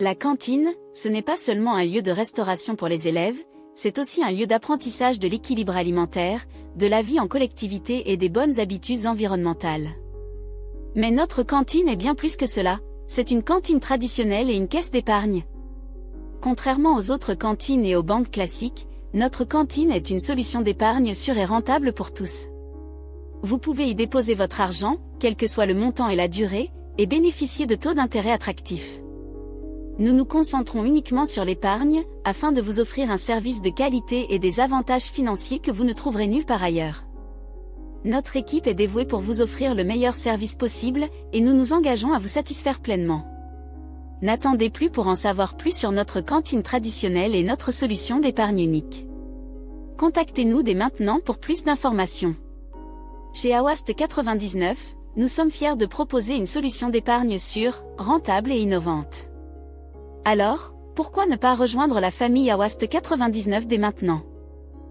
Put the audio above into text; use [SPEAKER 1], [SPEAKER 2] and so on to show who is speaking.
[SPEAKER 1] La cantine, ce n'est pas seulement un lieu de restauration pour les élèves, c'est aussi un lieu d'apprentissage de l'équilibre alimentaire, de la vie en collectivité et des bonnes habitudes environnementales. Mais notre cantine est bien plus que cela, c'est une cantine traditionnelle et une caisse d'épargne. Contrairement aux autres cantines et aux banques classiques, notre cantine est une solution d'épargne sûre et rentable pour tous. Vous pouvez y déposer votre argent, quel que soit le montant et la durée, et bénéficier de taux d'intérêt attractifs. Nous nous concentrons uniquement sur l'épargne, afin de vous offrir un service de qualité et des avantages financiers que vous ne trouverez nulle part ailleurs. Notre équipe est dévouée pour vous offrir le meilleur service possible, et nous nous engageons à vous satisfaire pleinement. N'attendez plus pour en savoir plus sur notre cantine traditionnelle et notre solution d'épargne unique. Contactez-nous dès maintenant pour plus d'informations. Chez Awast 99, nous sommes fiers de proposer une solution d'épargne sûre, rentable et innovante. Alors, pourquoi ne pas rejoindre la famille Awast 99 dès maintenant?